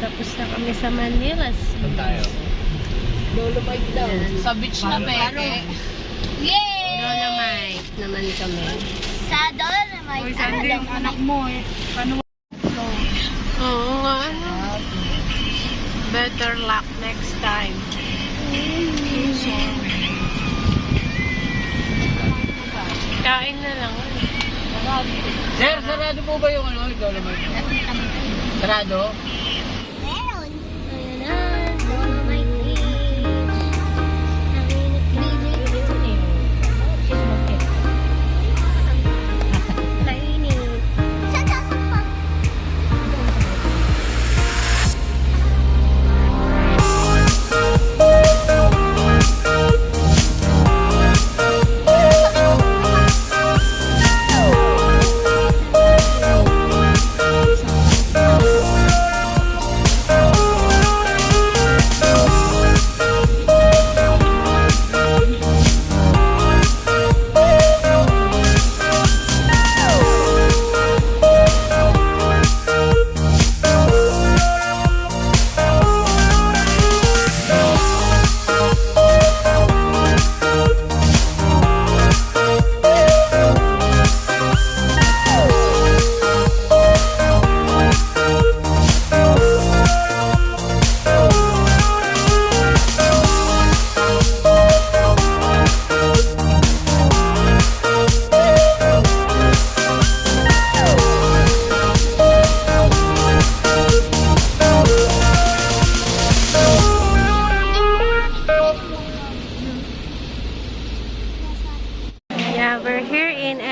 Tapos na kami sa Manila. Saan tayo? Dolomite daw. Sa beach na peke. Yay! Dolomite naman kami. Sa Dolomite. Uy, Sandy, yung anak mo eh. Paano Oo nga, ano. Better luck next time. Kain na lang. Sir, sarado po ba yung ano? Dolomite? Sarado? Meron.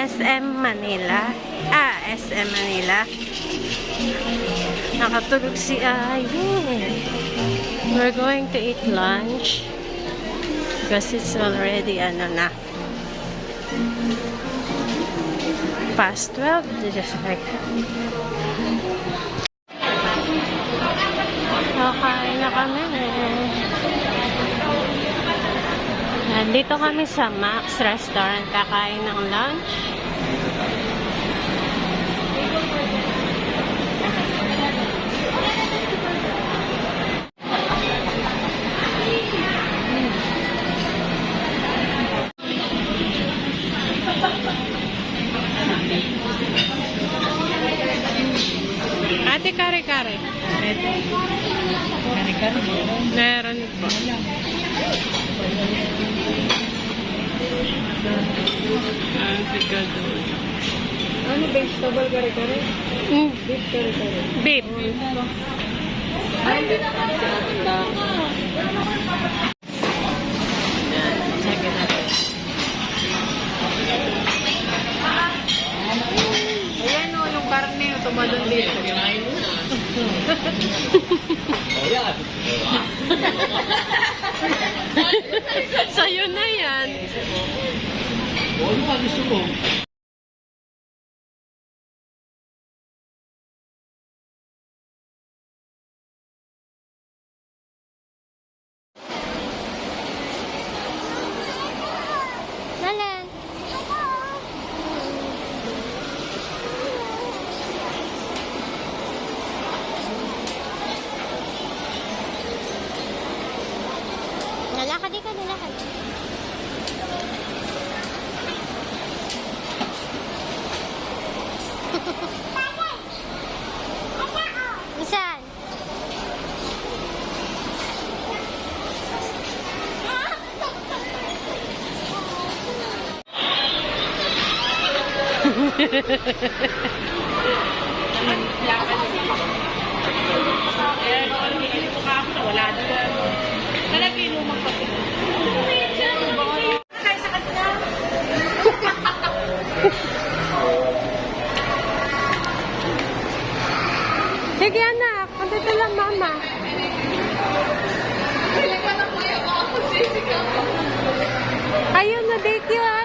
SM Manila. Ah, SM Manila. Nakatulog si Ayin. We're going to eat lunch. Because it's already, ano na, past 12. Just like, Kakain na kami. Nandito kami sa Max Restaurant kakain ng lunch. Kare-kare. Kani-kani mo. Meron po. Ate gado. Ano vegetable kare-kare? Mm, Beef kare-kare. beef. Ay, hindi naman sa 我有嘛？你说嘛。Sige anak, andito lang mama. Ayun na, date yun.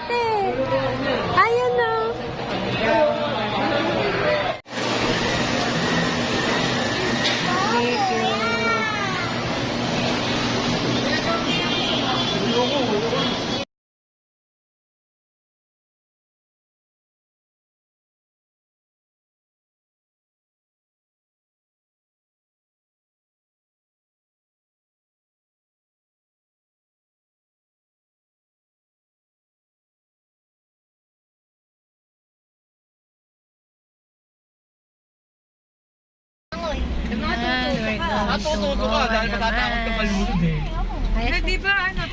Natututo ka dahil matatakot ka malulod eh. Ay, di ba ano?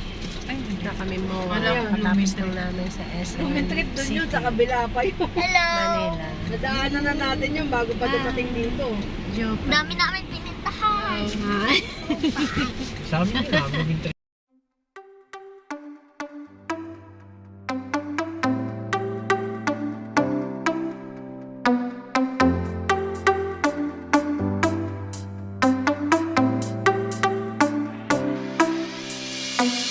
na kami mo. Wala, Patapos lang namin sa SM May trip doon yun sa kabila pa yun. Hello. Manila. Nadaanan na natin yun bago pa dumating dito. Joke. Dami namin pinintahan. Sabi niya, maging trip. Bilis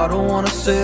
I don't wanna say